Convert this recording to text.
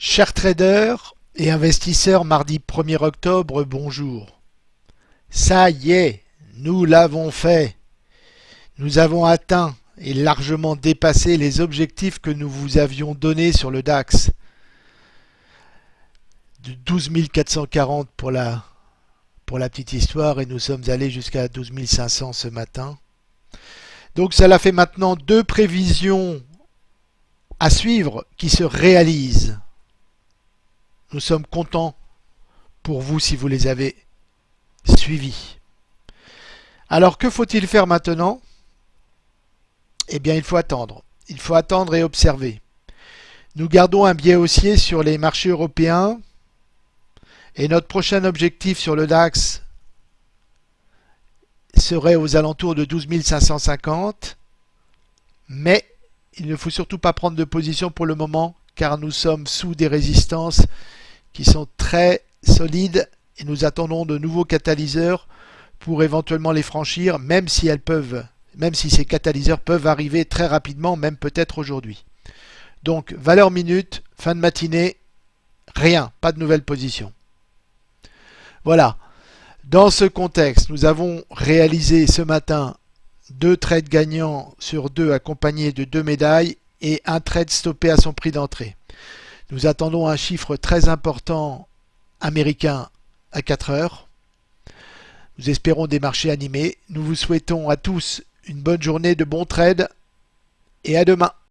Chers traders et investisseurs, mardi 1er octobre, bonjour. Ça y est, nous l'avons fait. Nous avons atteint et largement dépassé les objectifs que nous vous avions donnés sur le DAX. De 12 440 pour la, la petite histoire et nous sommes allés jusqu'à 12 500 ce matin. Donc cela fait maintenant deux prévisions à suivre qui se réalisent. Nous sommes contents pour vous si vous les avez suivis. Alors que faut-il faire maintenant? Eh bien il faut attendre. Il faut attendre et observer. Nous gardons un biais haussier sur les marchés européens et notre prochain objectif sur le DAX serait aux alentours de 12 550. Mais il ne faut surtout pas prendre de position pour le moment car nous sommes sous des résistances qui sont très solides et nous attendons de nouveaux catalyseurs pour éventuellement les franchir, même si elles peuvent, même si ces catalyseurs peuvent arriver très rapidement, même peut-être aujourd'hui. Donc, valeur minute, fin de matinée, rien, pas de nouvelle position. Voilà. Dans ce contexte, nous avons réalisé ce matin deux trades gagnants sur deux accompagnés de deux médailles et un trade stoppé à son prix d'entrée. Nous attendons un chiffre très important américain à 4 heures. Nous espérons des marchés animés. Nous vous souhaitons à tous une bonne journée de bons trades et à demain.